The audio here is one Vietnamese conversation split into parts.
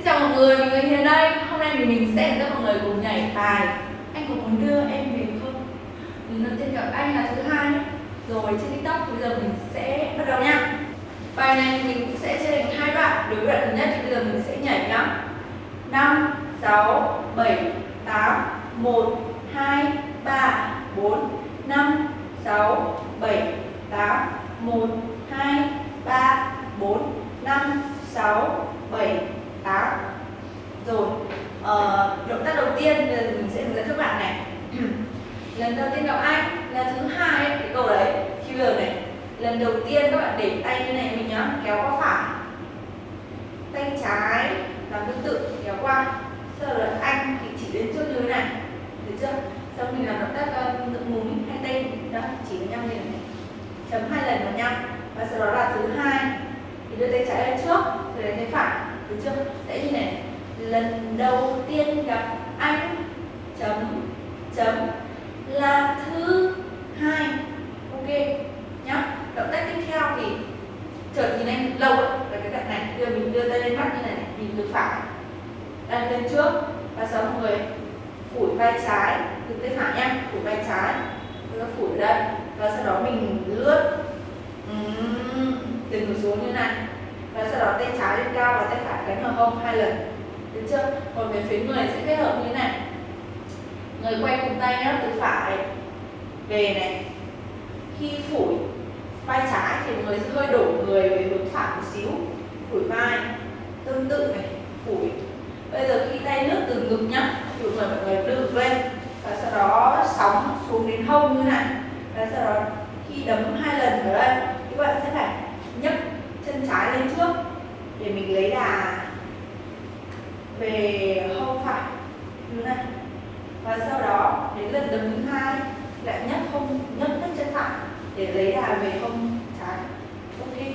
Xin chào mọi người, mình là Hiền đây. Hôm nay thì mình sẽ dẫn mọi người cùng nhảy bài Anh có muốn đưa em về không? Lần đầu tiên gặp anh là thứ hai. Rồi trên tiktok bây giờ mình sẽ bắt đầu nha. Bài này mình cũng sẽ chia thành hai đoạn. Đối với đoạn thứ nhất thì bây giờ mình sẽ nhảy nhá. 5, 6, 7, 8, 1, 2, 3, 4, 5, 6, 7, 8, 1, 2, 3, 4, 5, 6, 7, 8 Rồi, ờ, động tác đầu tiên mình sẽ hướng dẫn các bạn này Lần đầu tiên gặp anh là thứ hai ấy, cái câu đấy Khi bây giờ này, lần đầu tiên các bạn để tay như này mình nhá, kéo qua phải. Tay trái làm tương tự, kéo qua. Sau đó anh thì chỉ đến trước như thế này Được chưa? Sau mình làm động tác uh, tự múi hai tay đó, chỉ với nhau như này. Chấm hai lần vào nhau. Và sau đó là thứ hai thì đưa tay trái lên trước rồi đến tay phải được chưa đấy như này lần đầu tiên gặp anh chấm chấm là thứ hai ok nhá động tác tiếp theo thì chợt nhìn anh lâu ấy là cái đoạn này đưa mình đưa tay lên mắt như này nhìn từ phải. Đang lên trước và sau mọi người. Phủi vai trái từ tay phải nhá. Phủi vai trái rồi phủi ở đây. Và sau đó mình lướt. Từ ngược xuống như này. Và sau đó tay trái lên cao và tay phải cánh vào hông hai lần. Được chưa? Còn về phía người sẽ kết hợp như thế này. Người quay cùng tay nhá, từ phải về này. Khi phủi vai trái thì người sẽ hơi đổ người về hướng phải một xíu phủi vai tương tự này phủi bây giờ khi tay lướt từ ngực nhá thì mọi người đưa ngực lên và sau đó sóng xuống đến hông như này. Và sau đó khi đấm hai lần ở đây, các bạn sẽ phải nhấc chân trái lên trước để mình lấy đà về hông phải. Như này. Và sau đó, đến lần đấm thứ hai, lại nhấc hông, nhấc nhấc chân phải để lấy đà về hông trái. Ok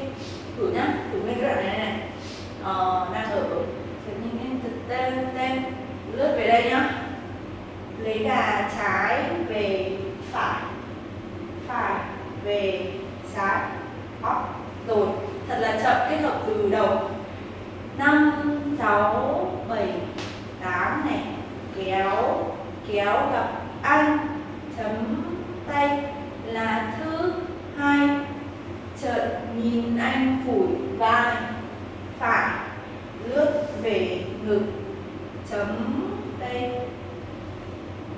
thử nhá thử nguyên cái đoạn này này ờ, đang ở nhìn em thực tên tên lướt về đây nhá lấy đà trái về phải phải về trái đó rồi thật là chậm kết hợp từ đầu. 5, 6, 7, 8 này. Kéo kéo gặp anh. Chấm tay là thứ hai. Chợt nhìn anh phủi vai. Phải lướt về ngực. Chấm tay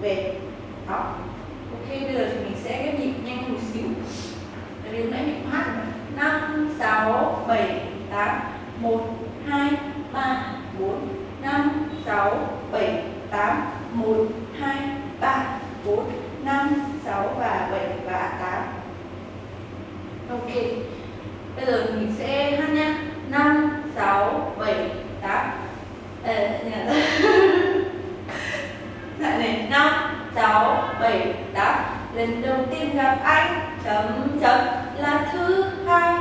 về đó ok bây giờ thì mình sẽ ghép nhịp nhanh hơn một xíu tại vì lúc nãy mình hát rồi 5, 6, 7, 8 1, 2, 3, 4 5, 6, 7, 8 1, 2, 3, 4 5, 6 và 7 và 8 Ok Bây giờ mình sẽ hát nha 5, 6, 7, 8 Ờ, Dạ này 5, 6, 7, 8 Lần đầu tiên gặp anh chấm chấm là thứ hai.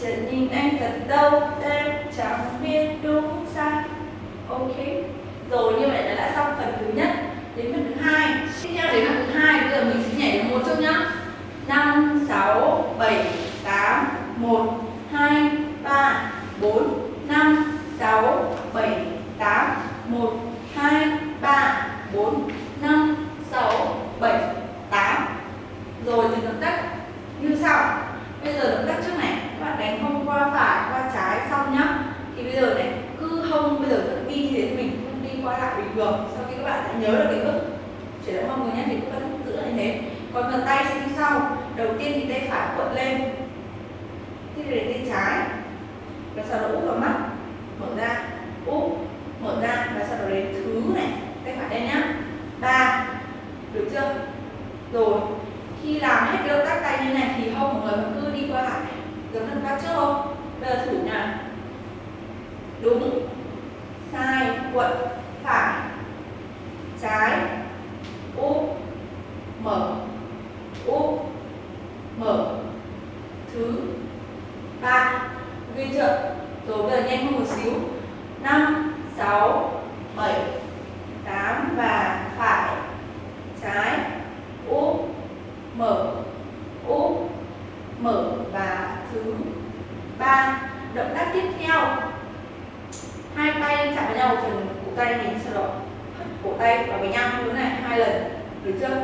Chợt nhìn anh thật đâu tên chẳng biết đúng sai. Ok. Rồi, như vậy là đã xong phần thứ nhất. Đến phần thứ hai. Tiếp theo đến phần thứ hai, bây giờ mình sẽ nhảy đến một chút nhá. Năm, sáu, bảy, tám, một, hai, ba, bốn. Năm, sáu, bảy, tám, một, hai, ba, bốn. Năm, sáu, bảy, tám. Rồi thì động tác như sau. Bây giờ động tác trước này các bạn đánh hông qua phải qua trái xong nhá thì bây giờ này cứ hông bây giờ vẫn đi như thế quay qua lại bình thường. Sau khi các bạn đã nhớ được cái bước chuyển động hông rồi nhé thì cũng vẫn giữ lại như thế. Còn phần tay sẽ như sau đầu tiên thì tay phải quận mở thứ ba. Ghi chợ rồi bây giờ nhanh hơn một xíu. Năm, sáu, bảy, tám và phải. Trái. Úp mở. Úp mở và thứ ba. Động tác tiếp theo. Hai tay chạm vào nhau phần cổ tay mình sau đó cổ tay vào với nhau như thế này, hai lần. Được chưa?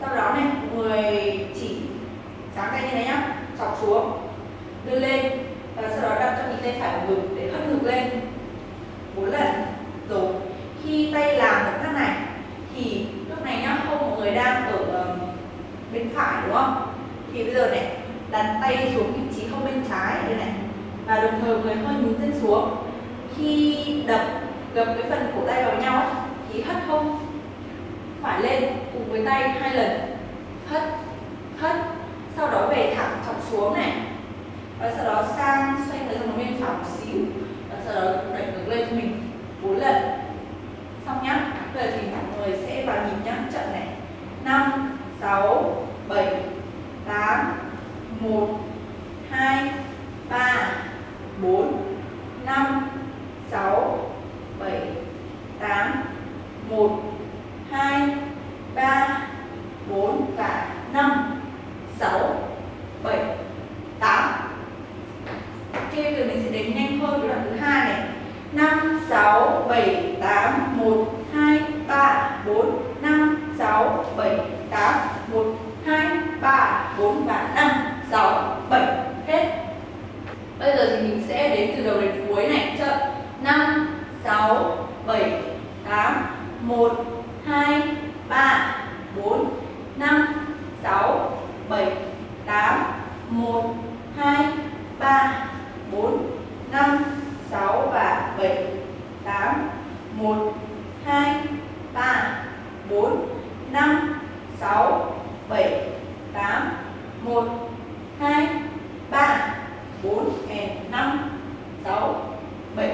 Sau đó này người chỉ chọc xuống đưa lên và sau đó đặt cho mình tay phải vào ngực để hất ngực lên. Bốn lần. Rồi khi tay làm động tác này thì lúc này nhá không mọi người đang ở bên phải đúng không? Thì bây giờ này đặt tay xuống vị trí không bên trái đây này. Và đồng thời người hơi nhún chân xuống. Khi đập gập cái phần cổ tay vào nhau ấy, thì hất hông phải lên cùng với tay hai lần. Hất 1 2 3 4 5 6 7 8 1 2 3 4 và 5 6, 7, 8, 1, 2, 3, 4, 5, 6, 7,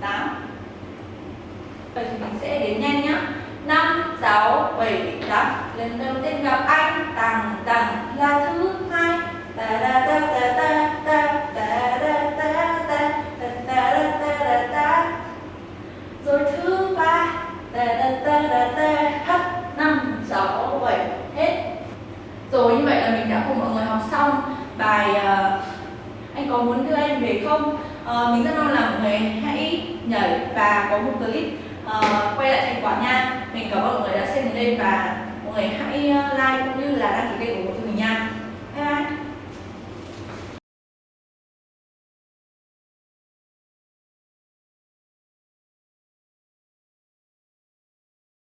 8 Vậy thì mình sẽ đến nhanh nhá. 5, 6, 7, 8 Lần đầu tiên gặp anh Tàng không? À, mình rất mong là mọi người hãy nhảy và có một clip uh, quay lại thành quả nha. Mình cảm ơn mọi người đã xem đến đây và mọi người hãy ờ, like cũng như là đăng ký kênh của mình nha. Bye bye.